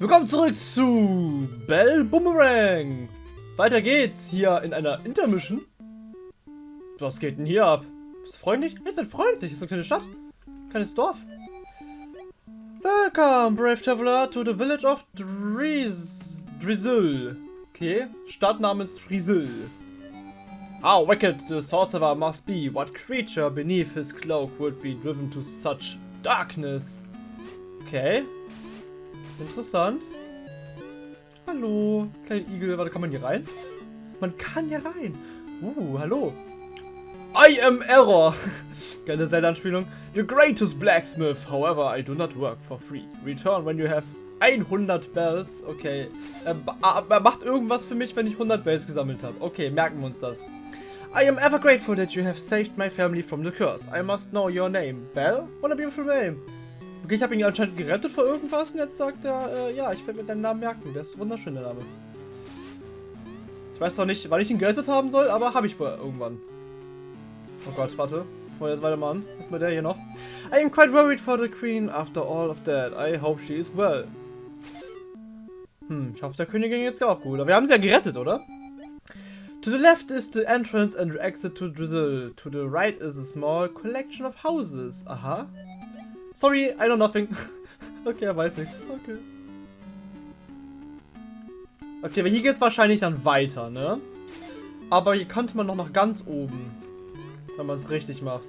Willkommen zurück zu Bell Boomerang. Weiter geht's hier in einer Intermission. Was geht denn hier ab? Bist du freundlich? Jetzt sind freundlich. Ist eine kleine Stadt. Kleines Dorf. Welcome, brave traveler, to the village of Driz Drizzle. Okay, Stadt namens Drizzle. How wicked the sorcerer must be. What creature beneath his cloak would be driven to such darkness? Okay. Interessant. Hallo, kleine Igel. Warte, kann man hier rein? Man kann hier rein. Uh, hallo. I am Error. Geile Zelda-Anspielung. The greatest blacksmith. However, I do not work for free. Return when you have 100 Bells. Okay. Er, er macht irgendwas für mich, wenn ich 100 Bells gesammelt habe. Okay, merken wir uns das. I am ever grateful that you have saved my family from the curse. I must know your name. Bell? What a beautiful name. Okay, ich habe ihn anscheinend gerettet vor irgendwas und jetzt sagt er, äh, ja, ich werde mir deinen Namen merken. Der ist wunderschön, der Name. Ich weiß noch nicht, wann ich ihn gerettet haben soll, aber habe ich vorher irgendwann. Oh Gott, warte. Wir jetzt weitermachen. Ist mal der hier noch. I am quite worried for the queen after all of that. I hope she is well. Hm, ich hoffe, der Königin geht's auch gut. Aber wir haben sie ja gerettet, oder? To the left is the entrance and exit to Drizzle. To the right is a small collection of houses. Aha. Sorry, I know nothing. okay, er weiß nichts. Okay. Okay, aber hier geht's wahrscheinlich dann weiter, ne? Aber hier könnte man noch nach ganz oben. Wenn man es richtig macht.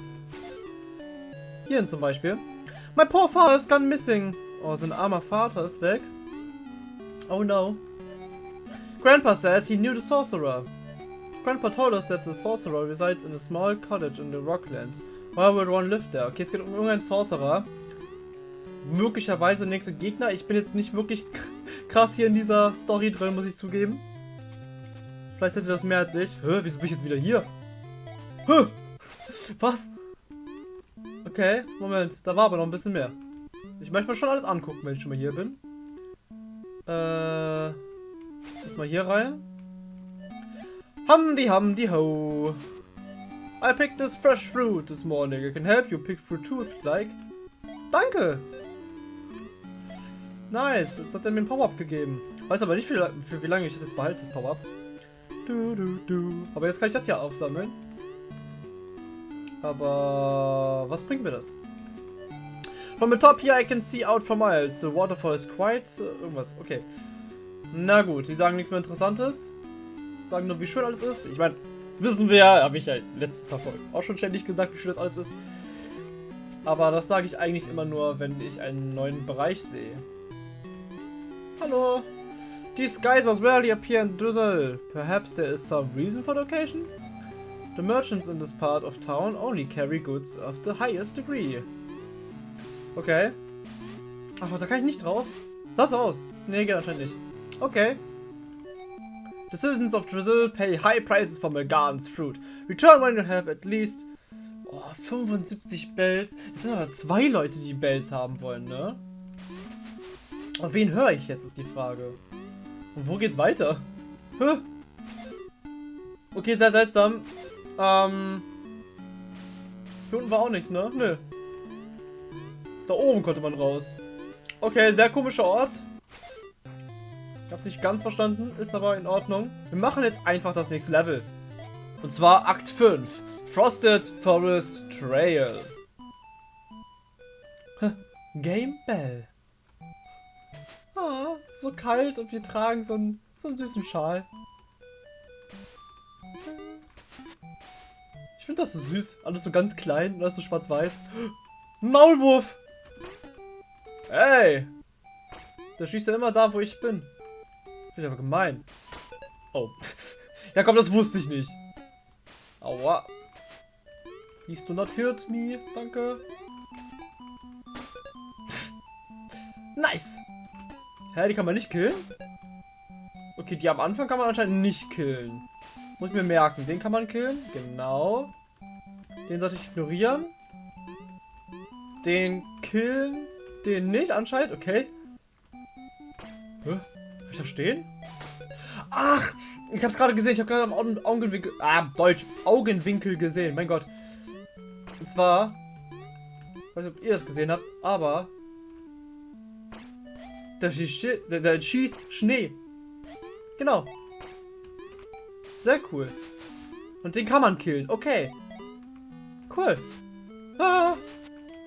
Hier zum Beispiel. My poor father is gone missing. Oh, sein armer Vater ist weg. Oh no. Grandpa says he knew the sorcerer. Grandpa told us that the sorcerer resides in a small cottage in the Rocklands. Why would one live there? Okay, es geht um irgendeinen Sorcerer. Möglicherweise nächste Gegner. Ich bin jetzt nicht wirklich krass hier in dieser Story drin, muss ich zugeben. Vielleicht hätte das mehr als ich. Hä, wieso bin ich jetzt wieder hier? Hä? Was? Okay, Moment. Da war aber noch ein bisschen mehr. Ich möchte mir schon alles angucken, wenn ich schon mal hier bin. Äh. Jetzt mal hier rein. Humdi humdi ho. I picked this fresh fruit this morning. I can help you pick fruit too if you'd like. Danke! Nice, jetzt hat er mir ein Power-Up gegeben. Weiß aber nicht, für, für wie lange ich das jetzt behalte, das Power-Up. Du, du, du. Aber jetzt kann ich das hier aufsammeln. Aber was bringt mir das? From the top here I can see out for miles. The waterfall is quite... Uh, irgendwas, okay. Na gut, die sagen nichts mehr Interessantes. Sagen nur, wie schön alles ist. Ich meine, wissen wir ja, habe ich ja letzten paar Folgen auch schon ständig gesagt, wie schön das alles ist. Aber das sage ich eigentlich immer nur, wenn ich einen neuen Bereich sehe. Hallo. These geysers rarely appear in Drizzle. Perhaps there is some reason for the occasion? The merchants in this part of town only carry goods of the highest degree. Okay. Ach, da kann ich nicht drauf. Lass aus. Nee, geht anscheinend nicht. Okay. The citizens of Drizzle pay high prices for Melgan's fruit. Return when you have at least oh, 75 Bells. Jetzt sind aber zwei Leute, die Bells haben wollen, ne? Auf wen höre ich jetzt, ist die Frage. Und wo geht's weiter? Hä? Okay, sehr seltsam. Ähm. Hier unten war auch nichts, ne? Nö. Da oben konnte man raus. Okay, sehr komischer Ort. Ich hab's nicht ganz verstanden, ist aber in Ordnung. Wir machen jetzt einfach das nächste Level. Und zwar Akt 5. Frosted Forest Trail. Game Bell. So kalt und wir tragen so einen, so einen süßen Schal. Ich finde das so süß. Alles so ganz klein und alles so schwarz-weiß. Maulwurf! Ey! Der schießt ja immer da, wo ich bin. Finde ich aber gemein. Oh. ja komm, das wusste ich nicht. Aua. Please do not hurt me. Danke. nice. Hä, die kann man nicht killen? Okay, die am Anfang kann man anscheinend nicht killen. Muss ich mir merken. Den kann man killen. Genau. Den sollte ich ignorieren. Den killen. Den nicht anscheinend. Okay. Hä? Hab ich da stehen? Ach! Ich hab's gerade gesehen. Ich habe gerade am Augen Augenwinkel... Ah, Deutsch. Augenwinkel gesehen. Mein Gott. Und zwar... Ich weiß nicht, ob ihr das gesehen habt, aber... Schießt, der, der schießt Schnee. Genau. Sehr cool. Und den kann man killen. Okay. Cool. Ah,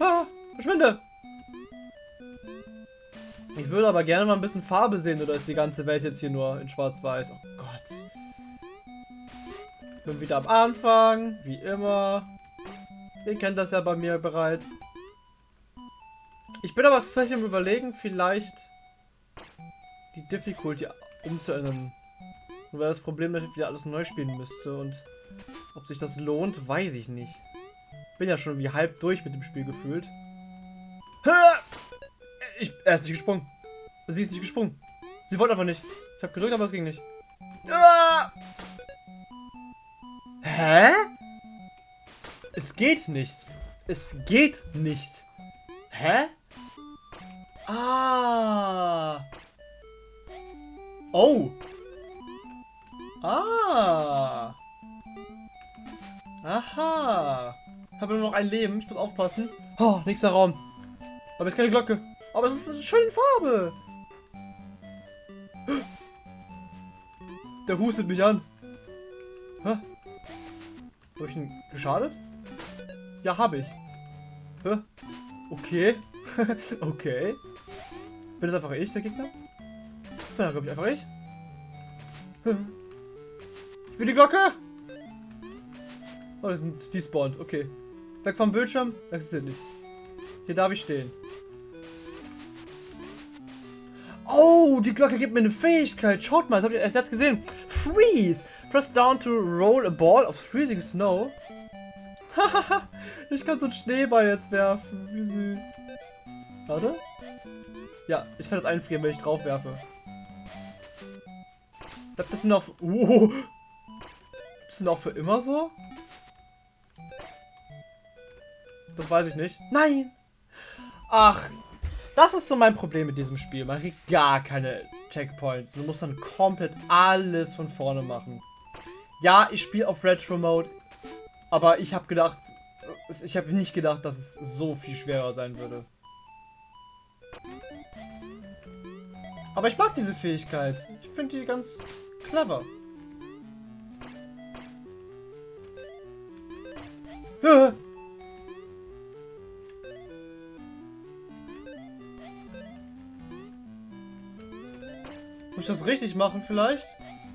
ah, verschwinde. Ich würde aber gerne mal ein bisschen Farbe sehen, oder ist die ganze Welt jetzt hier nur in schwarz-weiß? Oh Gott. Bin wieder am Anfang, wie immer. Ihr kennt das ja bei mir bereits. Ich bin aber tatsächlich am überlegen, vielleicht die Difficulty umzuändern. Weil das Problem, dass ich wieder alles neu spielen müsste und ob sich das lohnt, weiß ich nicht. Bin ja schon wie halb durch mit dem Spiel gefühlt. Ich, er ist nicht gesprungen. Sie ist nicht gesprungen. Sie wollte einfach nicht. Ich habe gedrückt, aber es ging nicht. Hä? Es geht nicht. Es geht nicht. Hä? Ah. Oh. Ah. Aha. Ich habe nur noch ein Leben. Ich muss aufpassen. Oh, nächster Raum. Aber jetzt keine Glocke. Aber es ist eine schöne Farbe. Der hustet mich an. Hä? Habe ich ihn geschadet? Ja, habe ich. Hä? Okay. okay. Bin das einfach ich, der Gegner? Das glaube ich, einfach ich. Ich will die Glocke! Oh, das sind die spawnt. Okay. Weg vom Bildschirm. Existiert nicht. Hier darf ich stehen. Oh, die Glocke gibt mir eine Fähigkeit. Schaut mal, das habe ich erst jetzt gesehen. Freeze. Press down to roll a ball of freezing snow. Hahaha. ich kann so einen Schneeball jetzt werfen. Wie süß. Warte. Ja, ich kann das einfrieren, wenn ich drauf werfe. Bleibt das denn auch... Oh. Das sind auch für immer so? Das weiß ich nicht. Nein! Ach, das ist so mein Problem mit diesem Spiel. Man kriegt gar keine Checkpoints. Du musst dann komplett alles von vorne machen. Ja, ich spiele auf Retro Mode, aber ich habe gedacht, ich habe nicht gedacht, dass es so viel schwerer sein würde. Aber ich mag diese Fähigkeit. Finde die ganz clever. Muss ich das richtig machen vielleicht?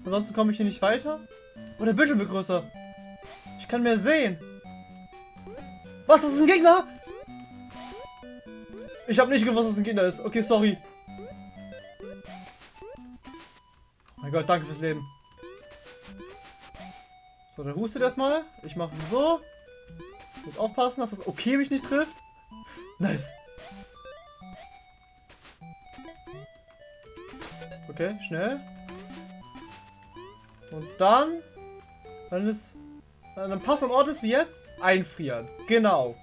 Ansonsten komme ich hier nicht weiter. Oh, der Bildschirm wird größer. Ich kann mehr sehen. Was, das ist ein Gegner? Ich habe nicht gewusst, dass es ein Gegner ist. Okay, sorry. Mein Gott, danke fürs Leben. So, dann hustet erstmal. Ich mache so. Muss aufpassen, dass das okay mich nicht trifft. Nice. Okay, schnell. Und dann, wenn es an einem passenden Ort ist wie jetzt, einfrieren. Genau.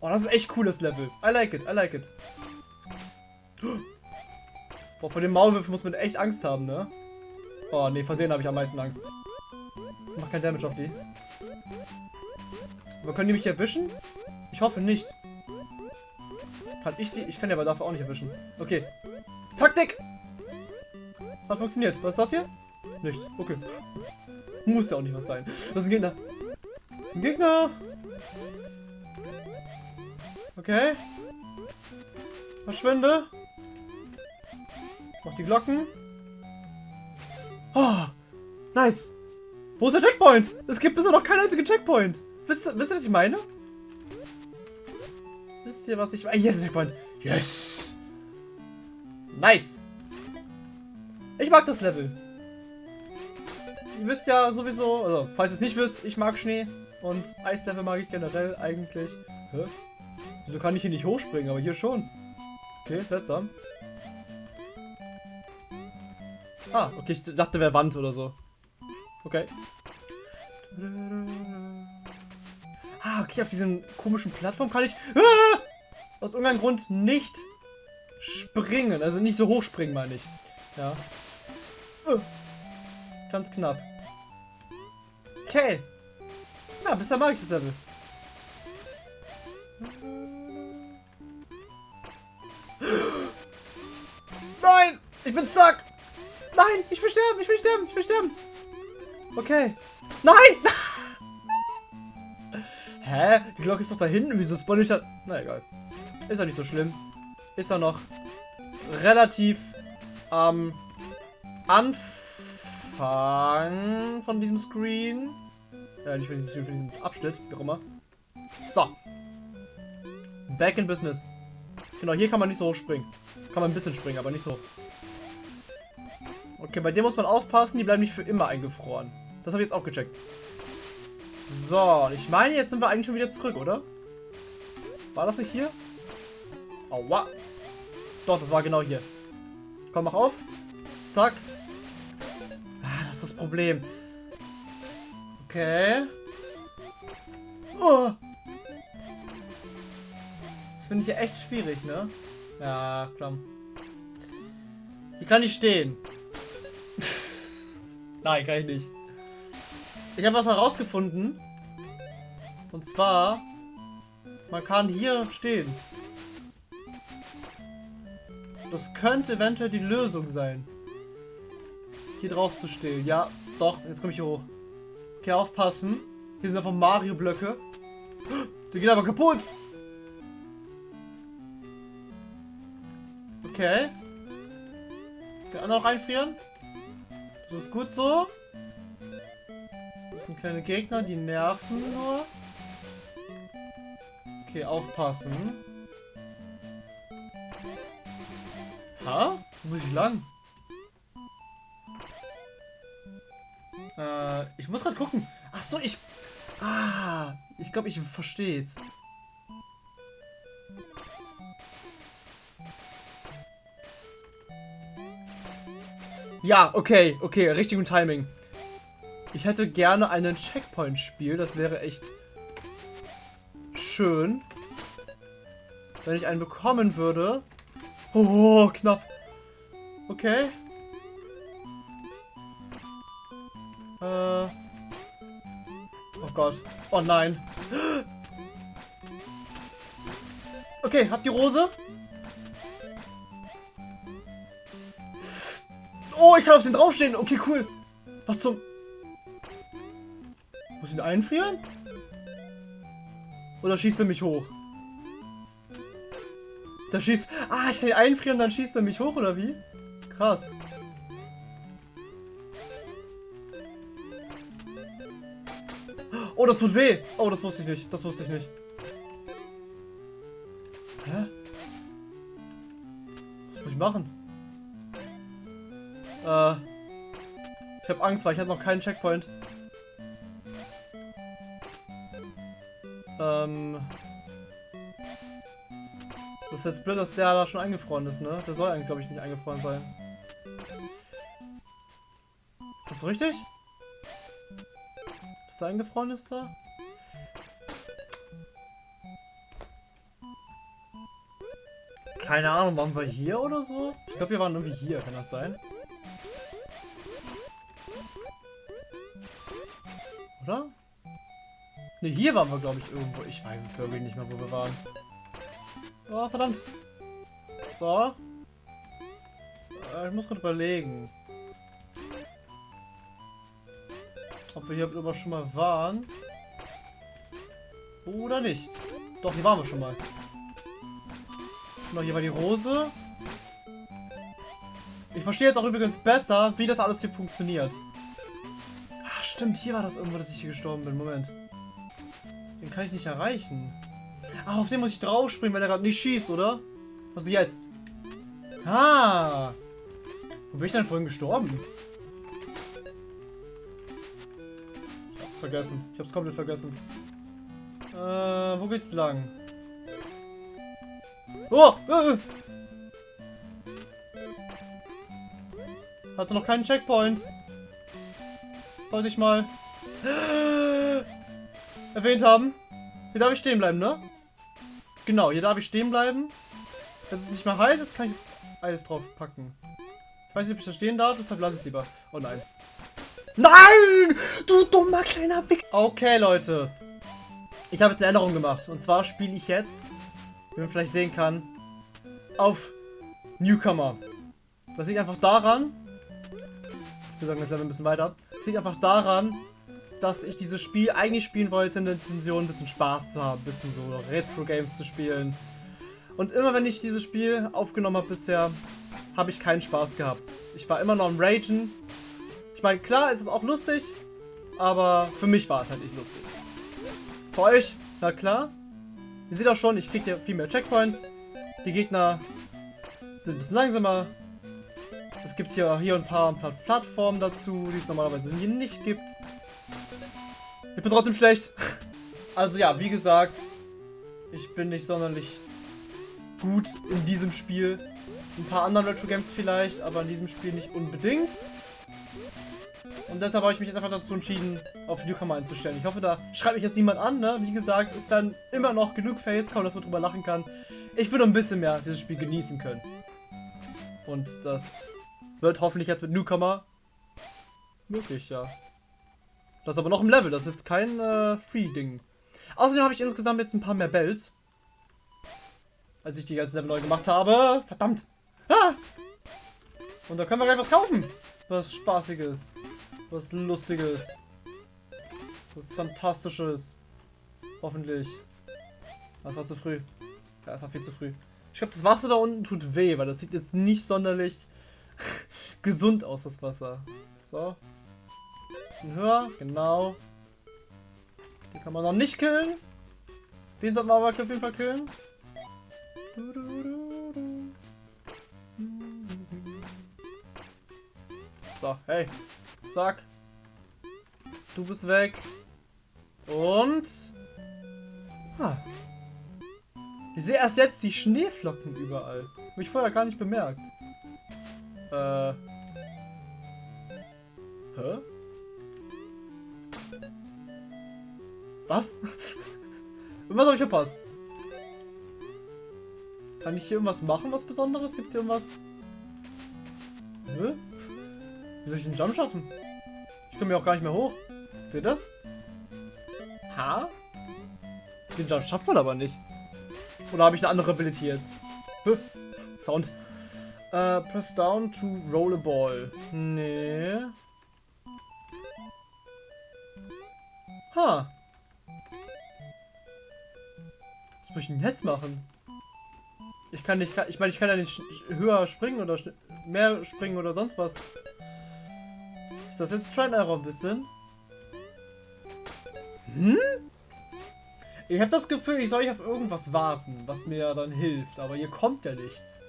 Oh, das ist echt cooles Level. I like it, I like it. Boah, vor dem Maulwürfen muss man echt Angst haben, ne? Oh, ne, von denen habe ich am meisten Angst. Das macht kein Damage auf die. Aber können die mich erwischen? Ich hoffe nicht. Kann ich die? Ich kann die aber dafür auch nicht erwischen. Okay. Taktik! Hat funktioniert. Was ist das hier? Nichts. Okay. Muss ja auch nicht was sein. Das ist ein Gegner. Ein Gegner! Okay. Verschwinde. Mach die Glocken. Oh, nice. Wo ist der Checkpoint? Es gibt bisher noch keinen einzigen Checkpoint. Wisst, wisst ihr, was ich meine? Wisst ihr, was ich meine? Yes, Checkpoint. Yes. Nice. Ich mag das Level. Ihr wisst ja sowieso, also falls ihr es nicht wisst, ich mag Schnee und Eislevel mag ich generell eigentlich. Hä? Wieso kann ich hier nicht hochspringen, aber hier schon? Okay, seltsam. Ah, okay, ich dachte, wäre Wand oder so. Okay. Ah, okay, auf diesen komischen Plattform kann ich ah, aus irgendeinem Grund nicht springen. Also nicht so hoch springen, meine ich. Ja. Uh, ganz knapp. Okay. Ja, bisher mag ich das Level. Ich bin stuck! Nein! Ich will sterben! Ich will sterben! Ich will sterben! Okay. Nein! Hä? Die Glocke ist doch da hinten. Wieso spawn ich da? Na egal. Ist ja nicht so schlimm. Ist ja noch relativ am Anfang von diesem Screen. Ja, nicht von diesem, von diesem Abschnitt, wie auch immer. So. Back in Business. Genau, hier kann man nicht so hoch springen. Kann man ein bisschen springen, aber nicht so. Okay, bei dem muss man aufpassen, die bleiben nicht für immer eingefroren. Das habe ich jetzt auch gecheckt. So, ich meine, jetzt sind wir eigentlich schon wieder zurück, oder? War das nicht hier? Aua. Doch, das war genau hier. Komm, mach auf. Zack. Ah, das ist das Problem. Okay. Oh. Das finde ich ja echt schwierig, ne? Ja, klar. Hier kann ich stehen. Nein, kann ich nicht. Ich habe was herausgefunden. Und zwar, man kann hier stehen. Das könnte eventuell die Lösung sein. Hier drauf zu stehen. Ja, doch, jetzt komme ich hier hoch. Okay, aufpassen. Hier sind einfach Mario-Blöcke. Die gehen aber kaputt. Okay. Andere noch einfrieren. Das ist gut so. Das sind kleine Gegner, die nerven nur. Okay, aufpassen. Ha? Wo muss ich lang? Äh, ich muss gerade gucken. Ach so, ich... Ah, ich glaube, ich verstehe es. Ja, okay, okay, richtigen Timing. Ich hätte gerne einen Checkpoint-Spiel, das wäre echt schön. Wenn ich einen bekommen würde. Oh, knapp. Okay. Äh. Oh Gott. Oh nein. Okay, habt die Rose? Oh, ich kann auf den draufstehen. Okay, cool. Was zum... Muss ich ihn einfrieren? Oder schießt er mich hoch? Da schießt... Ah, ich kann ihn einfrieren, dann schießt er mich hoch, oder wie? Krass. Oh, das tut weh. Oh, das wusste ich nicht. Das wusste ich nicht. Hä? Was muss ich machen? Äh... Ich habe Angst, weil ich hatte noch keinen Checkpoint. Ähm... Das ist jetzt blöd, dass der da schon eingefroren ist, ne? Der soll eigentlich, glaube ich, nicht eingefroren sein. Ist das richtig? Dass er eingefroren ist da? Keine Ahnung, waren wir hier oder so? Ich glaube, wir waren irgendwie hier, kann das sein? Ne, hier waren wir, glaube ich, irgendwo. Ich weiß es, glaube ich, nicht mehr, wo wir waren. Oh, verdammt. So. Äh, ich muss gerade überlegen. Ob wir hier immer schon mal waren. Oder nicht. Doch, hier waren wir schon mal. Genau, hier war die Rose. Ich verstehe jetzt auch übrigens besser, wie das alles hier funktioniert. Ach, stimmt, hier war das irgendwo, dass ich hier gestorben bin. Moment. Kann ich nicht erreichen. Ach, auf den muss ich draufspringen, wenn er gerade nicht schießt, oder? Was jetzt? Ah! Wo bin ich denn vorhin gestorben? Ich hab's vergessen. Ich hab's komplett vergessen. Äh, wo geht's lang? Oh! Äh. Hatte noch keinen Checkpoint. Wollte ich mal erwähnt haben. Hier darf ich stehen bleiben, ne? Genau, hier darf ich stehen bleiben. Wenn es nicht mehr heiß ist, kann ich alles drauf packen. Ich weiß nicht, ob ich da stehen darf, deshalb lasse ich es lieber. Oh nein. Nein! Du dummer kleiner Wick. Okay, Leute. Ich habe jetzt eine Änderung gemacht. Und zwar spiele ich jetzt, wie man vielleicht sehen kann, auf Newcomer. Das liegt einfach daran, ich würde sagen, das ist ein bisschen weiter. Das liegt einfach daran, dass ich dieses Spiel eigentlich spielen wollte in der Intention, ein bisschen Spaß zu haben, ein bisschen so Retro-Games zu spielen. Und immer wenn ich dieses Spiel aufgenommen habe bisher, habe ich keinen Spaß gehabt. Ich war immer noch am Ragen. Ich meine, klar ist es auch lustig, aber für mich war es halt nicht lustig. Für euch, na klar. Ihr seht auch schon, ich kriege hier viel mehr Checkpoints. Die Gegner sind ein bisschen langsamer. Es gibt hier, hier ein paar Plattformen dazu, die es normalerweise nicht gibt. Ich bin trotzdem schlecht. Also ja, wie gesagt, ich bin nicht sonderlich gut in diesem Spiel. Ein paar anderen Retro Games vielleicht, aber in diesem Spiel nicht unbedingt. Und deshalb habe ich mich einfach dazu entschieden, auf Newcomer einzustellen. Ich hoffe, da schreibt mich jetzt niemand an, ne? Wie gesagt, es werden immer noch genug Fails kommen, dass man drüber lachen kann. Ich würde ein bisschen mehr dieses Spiel genießen können. Und das wird hoffentlich jetzt mit Newcomer möglich, ja. Das ist aber noch im Level, das ist kein äh, Free-Ding. Außerdem habe ich insgesamt jetzt ein paar mehr Bells. Als ich die ganze Level neu gemacht habe. Verdammt! Ah! Und da können wir gleich was kaufen. Was Spaßiges. Was Lustiges. Was Fantastisches. Hoffentlich. Das war zu früh. Ja, das war viel zu früh. Ich glaube, das Wasser da unten tut weh, weil das sieht jetzt nicht sonderlich gesund aus, das Wasser. So. Bisschen höher, genau. Den kann man noch nicht killen. Den sollten wir aber auf jeden Fall killen. So, hey. Zack. Du bist weg. Und... Ah. Ich sehe erst jetzt die Schneeflocken überall. Habe ich vorher gar nicht bemerkt. Äh. Hä? Was? Was habe ich verpasst? Kann ich hier irgendwas machen, was Besonderes? Gibt es hier irgendwas? Hä? Wie soll ich den Jump schaffen? Ich komme hier auch gar nicht mehr hoch. Seht ihr das? Ha? Den Jump schafft man aber nicht. Oder habe ich eine andere Ability jetzt? Hä? Sound. Uh, press down to roll a ball. Nee. Ha. Muss ich denn jetzt machen? Ich kann nicht, ich meine, ich kann ja nicht höher springen oder mehr springen oder sonst was. Ist das jetzt Try Error ein bisschen? Hm? Ich habe das Gefühl, ich soll auf irgendwas warten, was mir dann hilft, aber hier kommt ja nichts.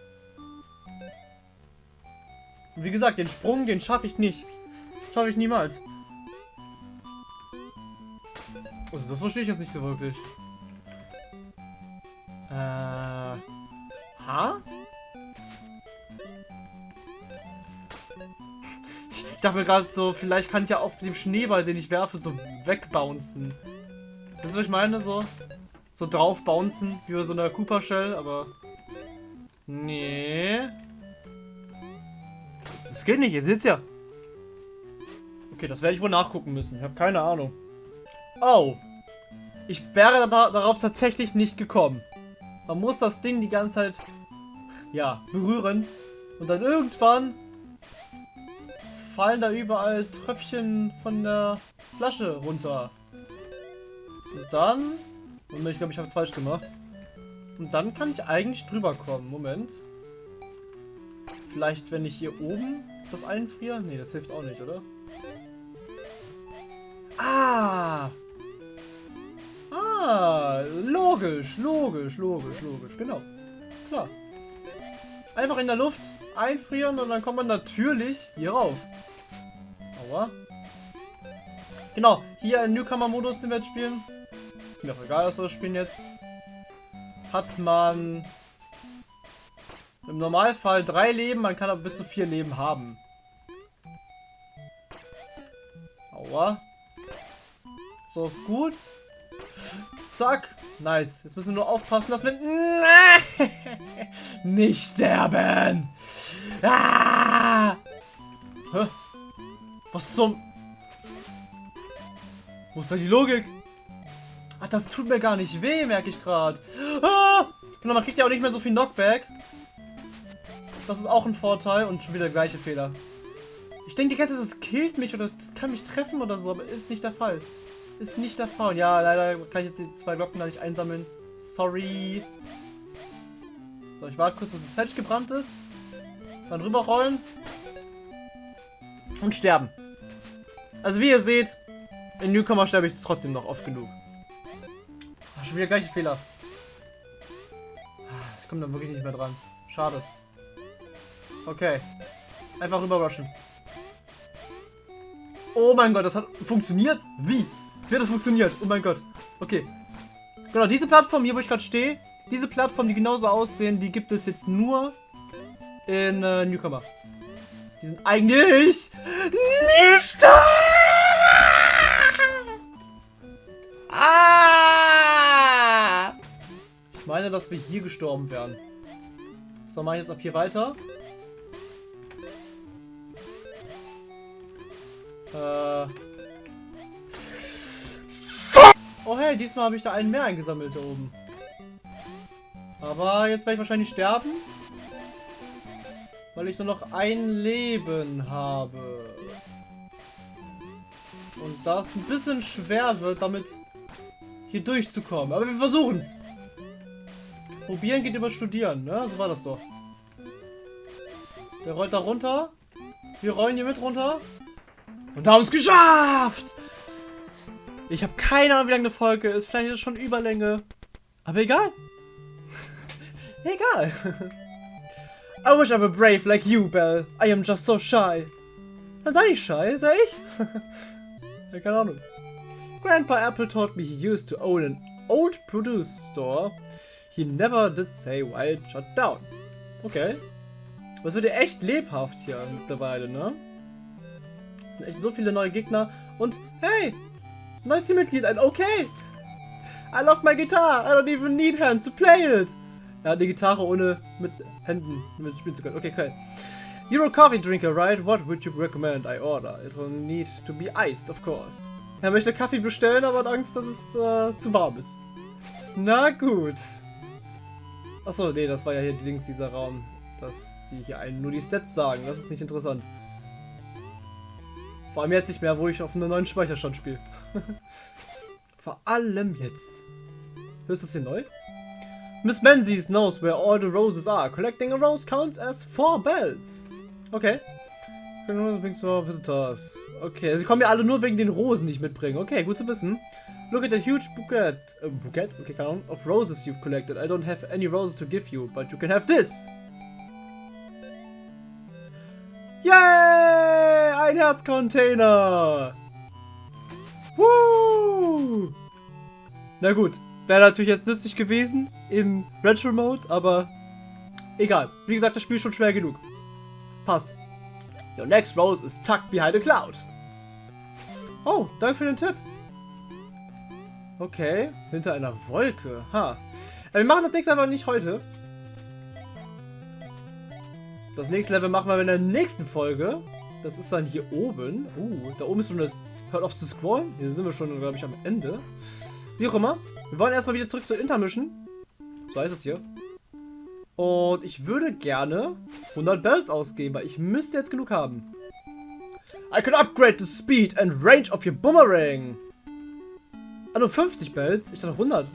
Und wie gesagt, den Sprung, den schaffe ich nicht. Schaffe ich niemals. Also das verstehe ich jetzt nicht so wirklich. Äh. Ha? Ich dachte mir gerade so, vielleicht kann ich ja auf dem Schneeball, den ich werfe, so wegbouncen. Das ist, was ich meine, so. So drauf bouncen, wie bei so einer Cooper Shell, aber. Nee. Das geht nicht, ihr seht's ja. Okay, das werde ich wohl nachgucken müssen. Ich habe keine Ahnung. Oh. Ich wäre da, darauf tatsächlich nicht gekommen. Man muss das Ding die ganze Zeit, ja, berühren. Und dann irgendwann fallen da überall Tröpfchen von der Flasche runter. Und dann... Und ich glaube, ich habe es falsch gemacht. Und dann kann ich eigentlich drüber kommen. Moment. Vielleicht, wenn ich hier oben das einfriere? Nee, das hilft auch nicht, oder? Ah! Logisch, logisch, logisch, logisch, genau. Klar. Einfach in der Luft einfrieren und dann kommt man natürlich hier rauf. Aua. Genau, hier im Newcomer-Modus, den wir jetzt spielen. Ist mir auch egal, was wir das spielen jetzt. Hat man im Normalfall drei Leben, man kann aber bis zu vier Leben haben. Aua. So ist gut. Zack. Nice. Jetzt müssen wir nur aufpassen, dass wir nicht sterben. Ah! Hä? Was zum... Wo ist da die Logik? Ach, das tut mir gar nicht weh, merke ich gerade. Ah! Genau, man kriegt ja auch nicht mehr so viel Knockback. Das ist auch ein Vorteil und schon wieder der gleiche Fehler. Ich denke die ganze Zeit, es killt mich oder es kann mich treffen oder so, aber ist nicht der Fall. Ist nicht der Fall. Ja, leider kann ich jetzt die zwei Glocken da nicht einsammeln. Sorry. So, ich warte kurz, bis es fertig gebrannt ist. Dann rüberrollen. Und sterben. Also wie ihr seht, in Newcomer sterbe ich trotzdem noch oft genug. Ach, schon wieder gleiche Fehler. Ah, Ich komme da wirklich nicht mehr dran. Schade. Okay. Einfach rüberrushen. Oh mein Gott, das hat funktioniert? Wie? Wie hat das funktioniert? Oh mein Gott. Okay. Genau, diese Plattform hier, wo ich gerade stehe, diese Plattform, die genauso aussehen, die gibt es jetzt nur in äh, Newcomer. Die sind eigentlich nicht da! Ah! Ich meine, dass wir hier gestorben wären. So, mache ich jetzt ab hier weiter. Äh. Oh hey, diesmal habe ich da einen mehr eingesammelt da oben. Aber jetzt werde ich wahrscheinlich sterben. Weil ich nur noch ein Leben habe. Und das ein bisschen schwer wird, damit hier durchzukommen. Aber wir versuchen es. Probieren geht über Studieren, ne? So war das doch. Der rollt da runter. Wir rollen hier mit runter. Und haben es geschafft! Ich habe keine Ahnung, wie lange eine Folge ist. Vielleicht ist es schon Überlänge. Aber egal. egal. I wish I were brave like you, Belle. I am just so shy. Dann sei ich shy, sei ich? ja, keine Ahnung. Grandpa Apple told me he used to own an old produce store. He never did say why it shut down. Okay. Es wird ja echt lebhaft hier mittlerweile, ne? Echt so viele neue Gegner. Und hey, neues Teammitglied, ein okay. I love my guitar. I don't even need hands to play it. Hat eine Gitarre ohne mit Händen mit spielen zu können. Okay, okay. You're a coffee drinker, right? What would you recommend I order? It will need to be iced, of course. Er möchte Kaffee bestellen, aber hat Angst, dass es äh, zu warm ist. Na gut. Achso, nee, das war ja hier links dieser Raum. Dass die hier einen nur die Stats sagen. Das ist nicht interessant. Vor allem jetzt nicht mehr, wo ich auf einem neuen Speicherstand spiele. Vor allem jetzt. Ist das hier neu? Miss Menzies knows where all the roses are. Collecting a rose counts as four bells. Okay. Visitors. Okay, sie kommen ja alle nur wegen den Rosen, die ich mitbringe. Okay, gut zu wissen. Look at the huge bouquet, uh, bouquet, okay, keine Ahnung, of roses you've collected. I don't have any roses to give you, but you can have this. Yay! Ein Herzcontainer! Na gut, wäre natürlich jetzt nützlich gewesen im Retro-Mode, aber egal. Wie gesagt, das Spiel ist schon schwer genug. Passt. Your next rose is tucked behind a cloud. Oh, danke für den Tipp. Okay, hinter einer Wolke. Ha. Aber wir machen das nächste einfach nicht heute. Das nächste Level machen wir in der nächsten Folge. Das ist dann hier oben. Uh, da oben ist schon das... Hört auf zu scrollen. Hier sind wir schon, glaube ich, am Ende. Wie auch immer. Wir wollen erstmal wieder zurück zur Intermission. So heißt es hier. Und ich würde gerne 100 Bells ausgeben, weil ich müsste jetzt genug haben. I can upgrade the speed and range of your boomerang. Ah, nur 50 Bells? Ich dachte 100.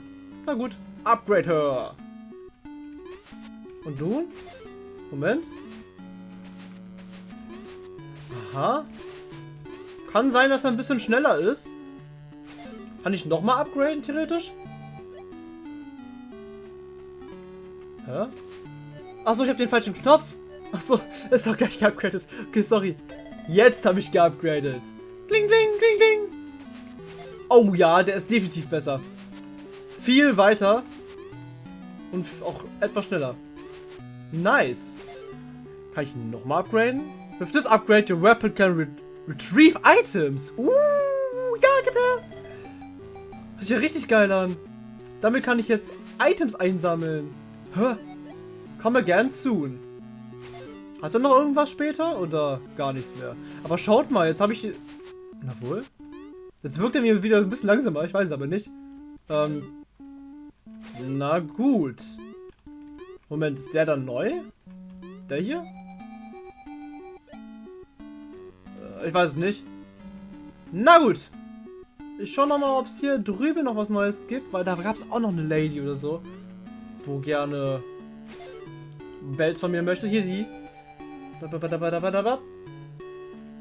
Na gut. Upgrade her. Und du? Moment. Aha. Kann sein, dass er ein bisschen schneller ist. Kann ich nochmal upgraden, theoretisch? Hä? Achso, ich habe den falschen Knopf. Achso, ist doch gleich geupgradet. Okay, sorry. Jetzt habe ich geupgradet. Kling, kling, kling, kling. Oh ja, der ist definitiv besser. Viel weiter. Und auch etwas schneller. Nice. Kann ich nochmal upgraden? With this upgrade, your weapon can re retrieve items. Uh, ja, gib her. Hört sich ja richtig geil an. Damit kann ich jetzt Items einsammeln. Hä? Komme gern soon. Hat er noch irgendwas später oder gar nichts mehr? Aber schaut mal, jetzt habe ich... Na wohl? Jetzt wirkt er mir wieder ein bisschen langsamer, ich weiß es aber nicht. Ähm... Na gut. Moment, ist der dann neu? Der hier? Ich weiß es nicht. Na gut. Ich schau noch mal, ob es hier drüben noch was Neues gibt, weil da gab es auch noch eine Lady oder so, wo gerne Bells von mir möchte. Hier die.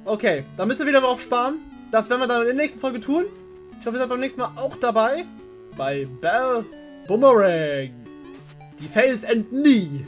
Okay, dann müssen wir wieder drauf sparen. Das werden wir dann in der nächsten Folge tun. Ich hoffe, ihr seid beim nächsten Mal auch dabei. Bei Bell Boomerang. Die Fails enden nie.